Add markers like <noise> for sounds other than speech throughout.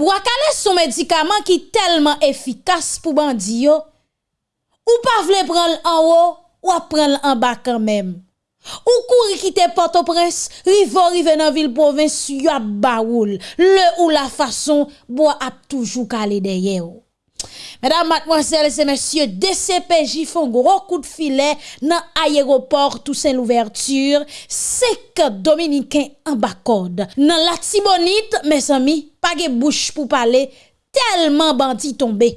Bwakale son medikaman ki telman efikas pou bandi yo, ou pa vle pran l an wo, ou ap pran l an ba kanmem. Ou kouri kite Port-au-Prince, rivo rive nan vil provins yo ap baoul, le ou la fason bo ap toujou kale deye yo. Mesdames, mademoiselles et messieurs, DCPJ font gros coup de filet dans l'aéroport Toussaint l'ouverture. C'est que Dominicain en bacode. Dans la Tibonite, mes amis, pa ge bouche pou pale, telman banti tombe.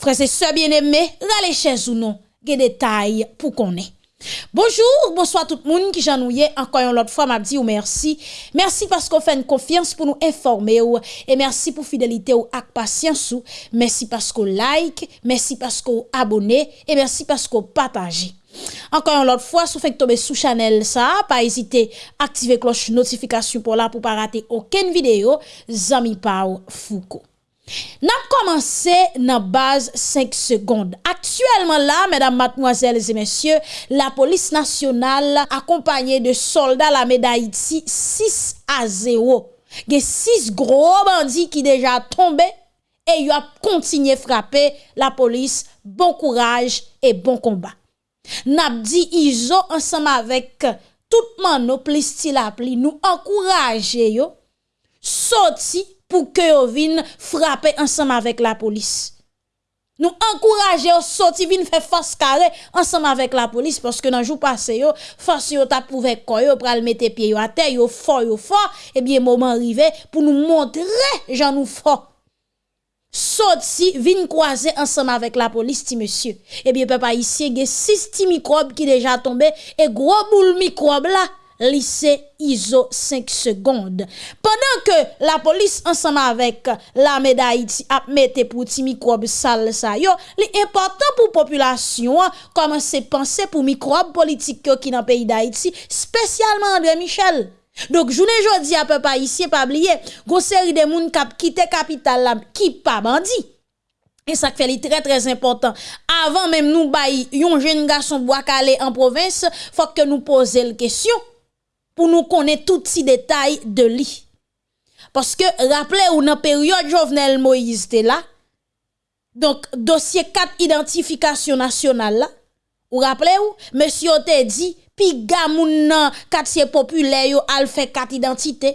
Frese se bien eme, rale ches ou non, ge detay pou konen. Bonjour, bonsoir tout moun ki janouye Ankoyon lot fwa mabdi ou mersi Mersi pasko fè n konfians pou nou informe ou E mersi pou fidelite ou ak pasyans ou Mersi pasko like, mersi pasko abone E mersi pasko pataje Encore une autre fois, si vous faites tomber sous Chanel ça, pas hésiter à activer cloche notification pour là pour pas rater aucune vidéo. Zami Pau Foucault. Nap komanse nan baz 5 sekonde. Aktuelman la, mèdam matmoazèles et mèsyè, la polis nasyonal akompanyè de soldat la mèda iti 6 a 0. Ge 6 gro bandi ki deja tombe e yo ap kontinye frape la polis. Bon kouraj et bon kombat. Nap di izo ansam avek toutman nou plis ti la pli, nou ankouraje yo, soti pou ke yo vin frape ansam avek la polis. Nou ankouraje yo soti vin fè fòs kare ansèm avèk la polis pòske nan jou pase yo, fòs yo tap pou vek koyo pral mette pie yo ate, yo fò yo fò, ebyen mouman rive pou nou montre jan nou fò. Sorti vin croiser ensemble avec la police ti monsieur et bien papa ici il y a six microbes qui déjà tombé et gros boule microbe là lycée ISO 5 secondes. Pendant que la police ensemble avec l'armée d'Haïti a mette pour ti microbe sale ça yo, important pour population commencer penser pour microbe politique qui dans pays d'Haïti, spécialement André Michel. Donc journée jodi à peu pas ici pas oublier, gon série de moun kap quitté capitale qui pas bandit. Et ça fait très très important. Avant même nous bail yon jeune garçon bois en province, faut que nous poser la question pour nous connaître tous ces détails de lui. Parce que, rappelez-vous, dans la période Jovenel Moïse était là, donc, dossier 4 identification nationale là, vous rappelez-vous, monsieur dit, pi gamoun nan katye popule yo al fe kat identite.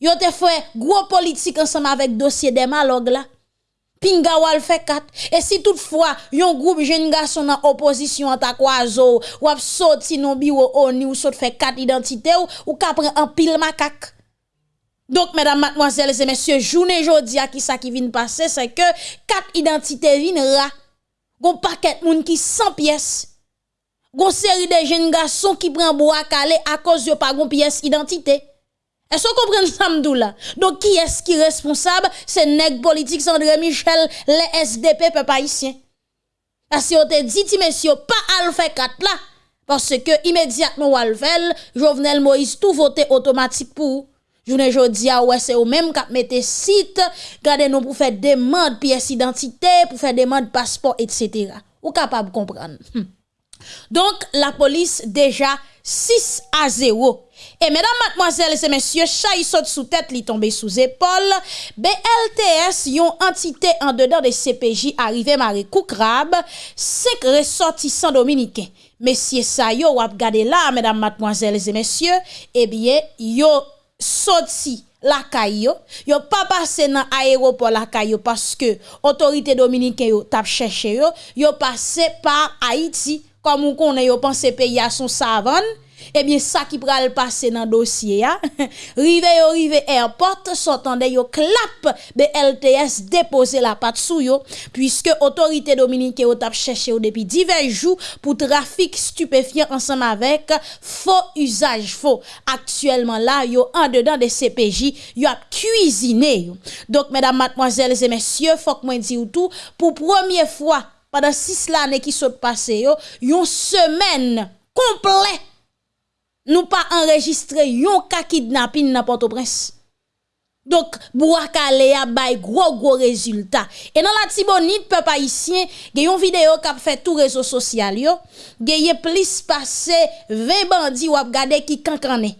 Yo te fwe gwo politik ansama vek dosye demalog la. Pinga wal fe kat. E si toutfwa yon group jen gason nan oposisyon an takwa zo ou ap sot si non biwo oni ou sot fe kat identite ou ou kapren an pil makak. Donc, mesdames, mademoiselles et messieurs, journée aujourd'hui, à qui ça qui vient passer, c'est que quatre identités viennent là. Gon paquet moun qui 100 pièces. Gon seri de jen gason ki pren bo akale a koz yo pa gon piyes identite. E so kompren samdou la. Don ki es ki responsab se neg politik Sandré Michel le SDP pe pa isyen. Asi yo te di ti mesyo pa al fe kat la. Parce ke imediatman wal vel, Jovenel Moïse tou vote otomatik pou. Jounen jodi a wè se ou mèm kap mette sit, gade nou pou fè demande piyes identite, pou fè demande pasport, etc. Ou kapab kompran. Hm. Donc la police déjà 6 à 0 et mesdames, mademoiselles et messieurs, chay saute sous tête, li tombe sous épaule. BLTS, yon entité en dedans de CPJ arrivé maré crabe, 5 ressortissants dominicains. Messieurs ça yo wap gade là, mesdames, mademoiselles et messieurs, eh bien, yo sorti la caillou, yo. Pas passé dans aéroport la caillou parce que autorité dominicaine yo tap cherché yo, yo passé par Haïti comme on connaît yo pense pays à son savane eh bien ça qui pral passer dans dossier a <laughs> rive yo rive airport s'entendait yo clap de LTS déposer la patte sou yo puisque autorité dominicaine yo tap cherché depuis divers jours pour trafic stupéfiant ensemble avec faux usage faux. Actuellement là yo en dedans des CPJ yo a cuisiné donc mesdames mademoiselles et messieurs faut que moi dire tout pour première fois pendant six années qui sont passées une semaine complète nous pas enregistré yon cas kidnapping dans Port-au-Prince. Donc, Bouakale a bay gros gros résultat. Et dans la Tibonite, peuple haïtien, y a vidéo qui a fait tout réseau social yo. Y a plus passé 20 bandits ou gade qui kankane.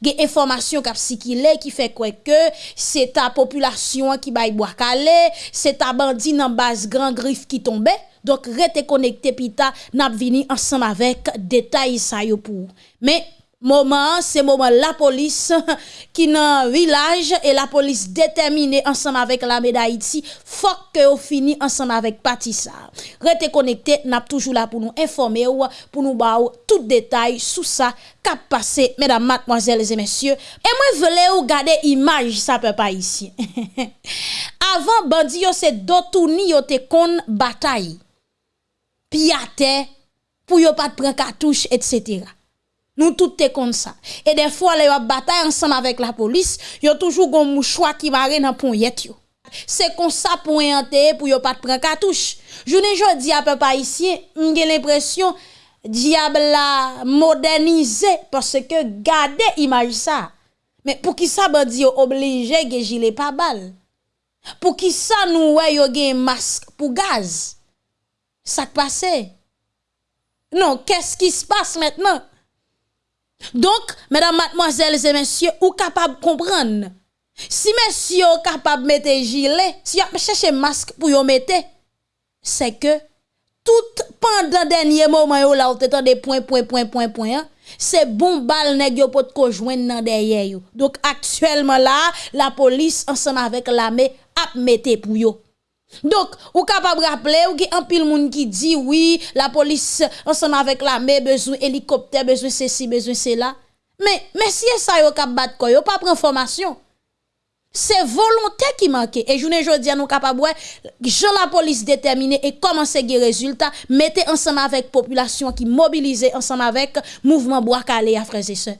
Informasyon kap si ki le, ki fe kweke, se ta populasyon ki bay bo akale, se ta bandi nan bas gran grif ki tombe, dok rete konekte pita nap vini ansam avek detay sa yo pou. Me, Moment, c'est moment la police <laughs> qui dans village et la police déterminée ensemble avec la d'Haïti, faut que on fini ensemble avec Patissa. Restez connecté, n'a toujours là pour nous informer ou pour nous ba tout détail sur ça qu'a passé mesdames, mademoiselles et messieurs. Et moi voulais ou garder image ça peut pas ici. Avant bandi yo c'est dotouni yo te kon bataille. Piate pour yo pas prendre cartouche etc. Nous tout est comme ça. Et des fois, les bataille ensemble avec la police, y a toujours un mouchoir qui marre dans pont. C'est comme ça pour yante pour yo pas prendre cartouche. Je ne dis à peu ici, j'ai l'impression diable la modernisé parce que gardez image ça. Mais pour qui ça bandi obligé que gilet pas balle. Pour qui ça nous yo un masque pour gaz? Ça passe? Non, qu'est-ce qui se passe maintenant? Donc, mesdames, mademoiselles et messieurs, ou capable de comprendre? Si messieurs capable de mettre gilet, si vous cherchez masque pour vous mettre, c'est que tout pendant dernier moment là vous des points point point point point hein, c'est bon bal nèg yo pot ko joindre dans derrière yo. Donc actuellement là, la police ensemble avec l'armée a mettre pour yo. Donc, ou capable rappeler ou qui un pile monde qui dit oui, la police ensemble avec l'armée besoin hélicoptère, besoin ceci, besoin cela. Mais mais si ça yo cap battre quoi, yo pas prendre formation. C'est volonté qui manque. Et je ne dis nous capable je la police déterminée et commencer des résultats, mettez ensemble avec population qui mobilisée ensemble avec mouvement bois calé à frères et sœurs.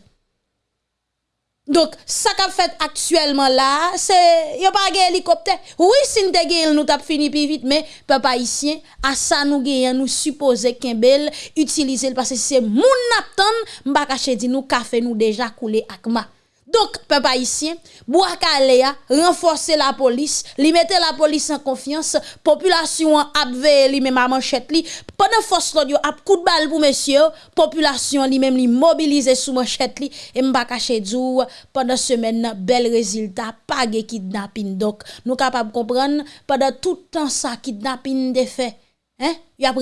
Donc, ça qu'a fait actuellement là, c'est, y a pas un hélicoptère. Oui, si nous avons nous t'a fini plus vite, mais, papa ici, à ça nous avons nous supposer qu'un bel utilise parce que c'est mon attend, m'ba caché dit nous, café nous déjà coulé akma. Donc, peuple haïtien, Bouakalea renforcer la police, li mettre la police en confiance, population a li même à manchette li, pendant force l'audio a coup de balle pour monsieur, population li même li mobiliser sous manchette li, et m'ba caché dou, pendant semaine, bel résultat, pas de kidnapping. Donc, nous capable comprendre, pendant tout temps ça, kidnapping de fait, Hein? Y a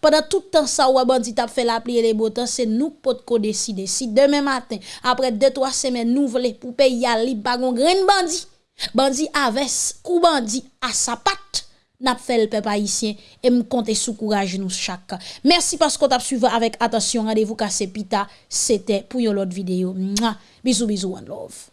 pendant tout le temps ça ou bandit fait la les beaux temps, c'est nous pot ko décider. Si demain matin, après deux trois semaines nous voulons pour payer à li pas gon grain bandit. Bandit avec ou bandit à sa patte. N'a fait le peuple haïtien et me compter sous courage nous chaque. Merci parce qu'on t'a suivi avec attention. Rendez-vous cassé pita. C'était pour une autre vidéo. Bisous bisous one love.